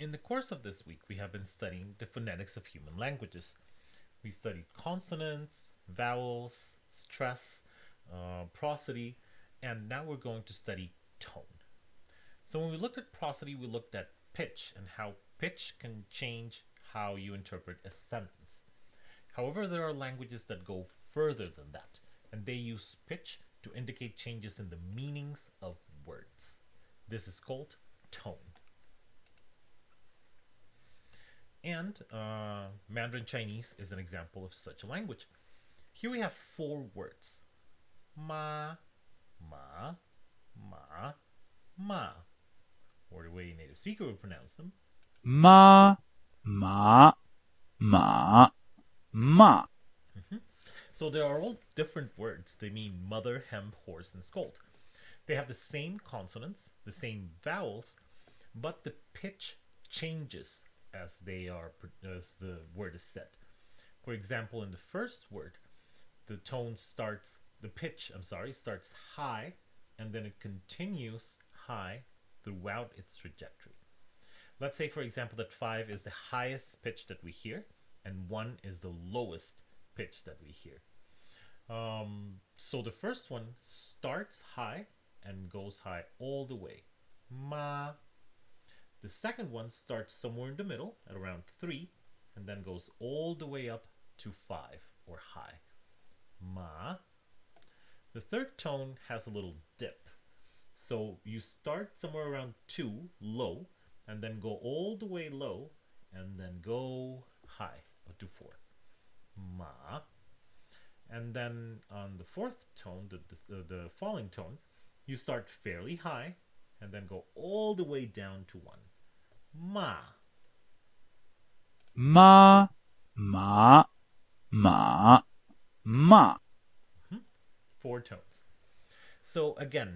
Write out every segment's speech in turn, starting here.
In the course of this week, we have been studying the phonetics of human languages. We studied consonants, vowels, stress, uh, prosody, and now we're going to study tone. So when we looked at prosody, we looked at pitch and how pitch can change how you interpret a sentence. However, there are languages that go further than that, and they use pitch to indicate changes in the meanings of words. This is called tone. And uh, Mandarin Chinese is an example of such a language. Here we have four words. Ma, ma, ma, ma. Or the way a native speaker would pronounce them. Ma, ma, ma, ma. So they are all different words. They mean mother, hem, horse, and scold. They have the same consonants, the same vowels, but the pitch changes as they are as the word is said. For example, in the first word, the tone starts the pitch, I'm sorry, starts high and then it continues high throughout its trajectory. Let's say for example that 5 is the highest pitch that we hear and 1 is the lowest pitch that we hear. Um, so the first one starts high and goes high all the way. Ma. The second one starts somewhere in the middle at around 3 and then goes all the way up to 5 or high. Ma. The third tone has a little dip. So you start somewhere around 2 low and then go all the way low and then go high up to 4. Ma. And then on the fourth tone, the, the, the falling tone, you start fairly high and then go all the way down to 1. Ma. Ma, ma, ma, ma. Four tones. So again,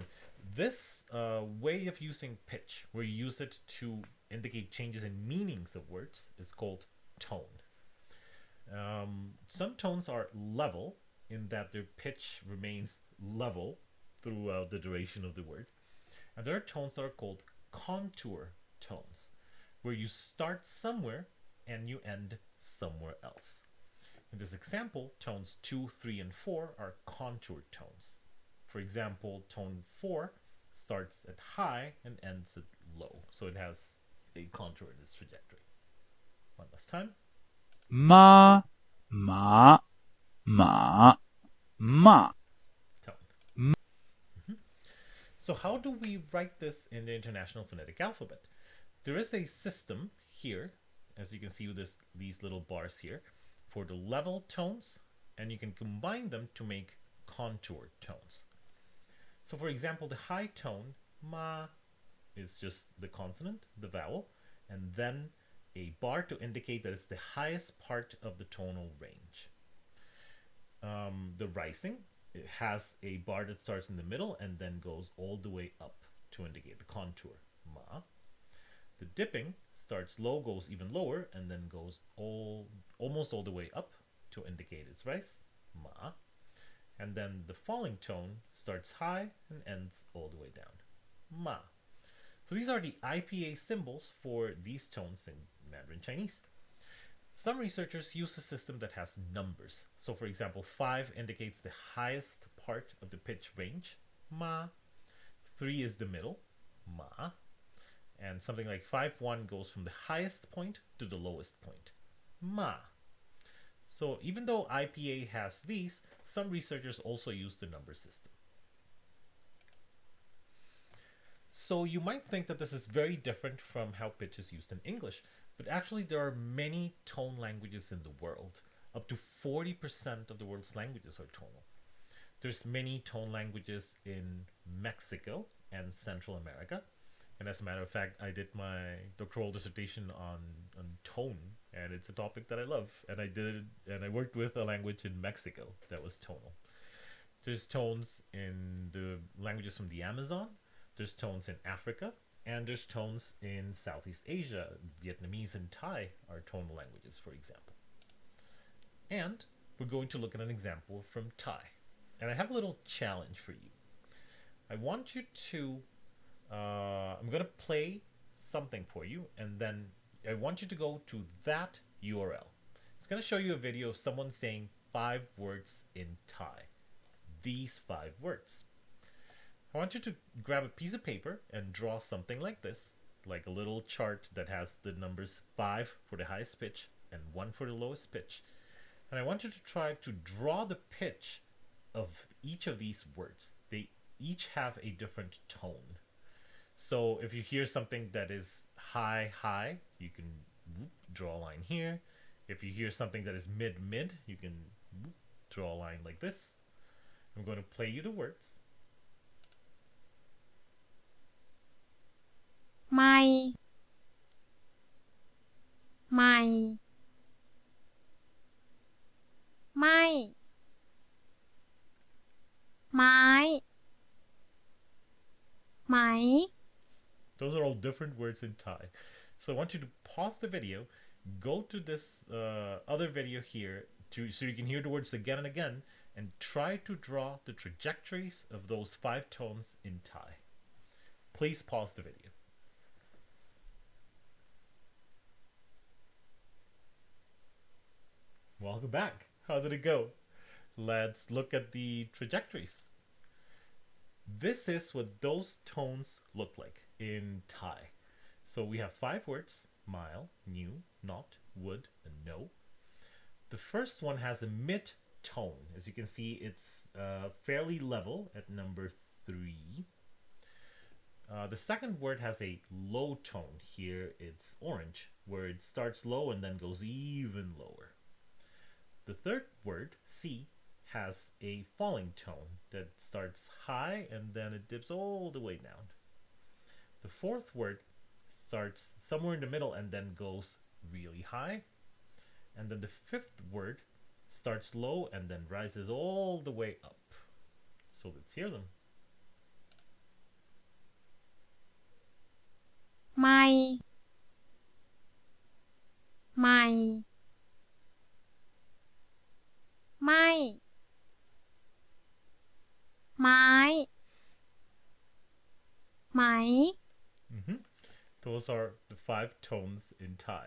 this uh, way of using pitch, where you use it to indicate changes in meanings of words, is called tone. Um, some tones are level in that their pitch remains level throughout the duration of the word. And there are tones that are called contour tones, where you start somewhere and you end somewhere else. In this example, tones 2, 3, and 4 are contour tones. For example, tone 4 starts at high and ends at low, so it has a contour in its trajectory. One last time. Ma, ma, ma, ma. Tone. Mhm. So how do we write this in the International Phonetic Alphabet? There is a system here, as you can see with this, these little bars here, for the level tones, and you can combine them to make contour tones. So for example, the high tone, ma, is just the consonant, the vowel, and then a bar to indicate that it's the highest part of the tonal range. Um, the rising it has a bar that starts in the middle and then goes all the way up to indicate the contour, ma. The dipping starts low, goes even lower, and then goes all almost all the way up to indicate its rise, ma. And then the falling tone starts high and ends all the way down, ma. So these are the IPA symbols for these tones in Mandarin Chinese. Some researchers use a system that has numbers. So for example, 5 indicates the highest part of the pitch range, ma. 3 is the middle, ma. And something like 5-1 goes from the highest point to the lowest point, ma. So even though IPA has these, some researchers also use the number system. So you might think that this is very different from how pitch is used in English, but actually there are many tone languages in the world. Up to 40% of the world's languages are tonal. There's many tone languages in Mexico and Central America. And as a matter of fact, I did my doctoral dissertation on, on tone, and it's a topic that I love. And I did it, and I worked with a language in Mexico that was tonal. There's tones in the languages from the Amazon, there's tones in Africa, and there's tones in Southeast Asia. Vietnamese and Thai are tonal languages, for example. And we're going to look at an example from Thai. And I have a little challenge for you. I want you to, uh, I'm going to play something for you, and then I want you to go to that URL. It's going to show you a video of someone saying five words in Thai. These five words. I want you to grab a piece of paper and draw something like this, like a little chart that has the numbers 5 for the highest pitch and 1 for the lowest pitch. And I want you to try to draw the pitch of each of these words. They each have a different tone. So if you hear something that is high, high, you can whoop, draw a line here. If you hear something that is mid, mid, you can whoop, draw a line like this. I'm going to play you the words. ไม่ ไม่ ไม่ ไม้ ไหม Those are all different words in Thai. So I want you to pause the video, go to this uh, other video here to, so you can hear the words again and again, and try to draw the trajectories of those five tones in Thai. Please pause the video. Back. How did it go? Let's look at the trajectories. This is what those tones look like in Thai. So we have five words mile, new, not, would, and no. The first one has a mid tone. As you can see, it's uh, fairly level at number three. Uh, the second word has a low tone. Here it's orange, where it starts low and then goes even lower. The third word, C, has a falling tone that starts high and then it dips all the way down. The fourth word starts somewhere in the middle and then goes really high. And then the fifth word starts low and then rises all the way up. So let's hear them. ไม่ ไม่ ไม่ ไม้ ไหม hmm Those are the five tones in Thai.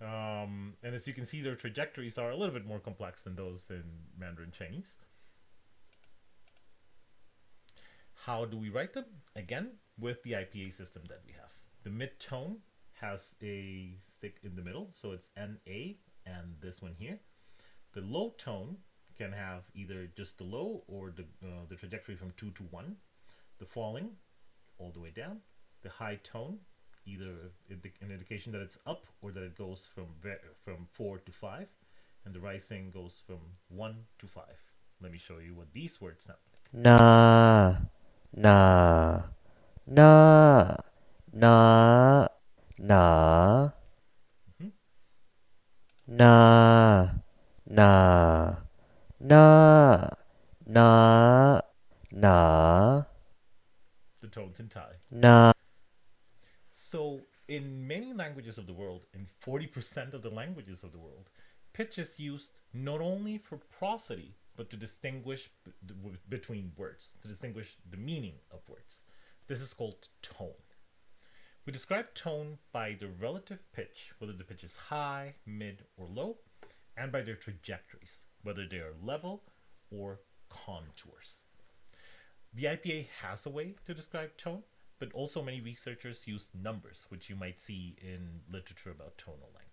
Um, and as you can see, their trajectories are a little bit more complex than those in Mandarin Chinese. How do we write them? Again, with the IPA system that we have. The mid tone has a stick in the middle, so it's NA and this one here. The low tone can have either just the low or the, uh, the trajectory from 2 to 1, the falling all the way down, the high tone, either an indication that it's up or that it goes from, from 4 to 5, and the rising goes from 1 to 5. Let me show you what these words sound like. Nah, nah, nah, nah, nah, mm -hmm. nah na na na na the tones in Thai. Na. So in many languages of the world, in 40% of the languages of the world, pitch is used not only for prosody, but to distinguish between words, to distinguish the meaning of words. This is called tone. We describe tone by the relative pitch, whether the pitch is high, mid, or low, and by their trajectories, whether they are level or contours. The IPA has a way to describe tone, but also many researchers use numbers, which you might see in literature about tonal language.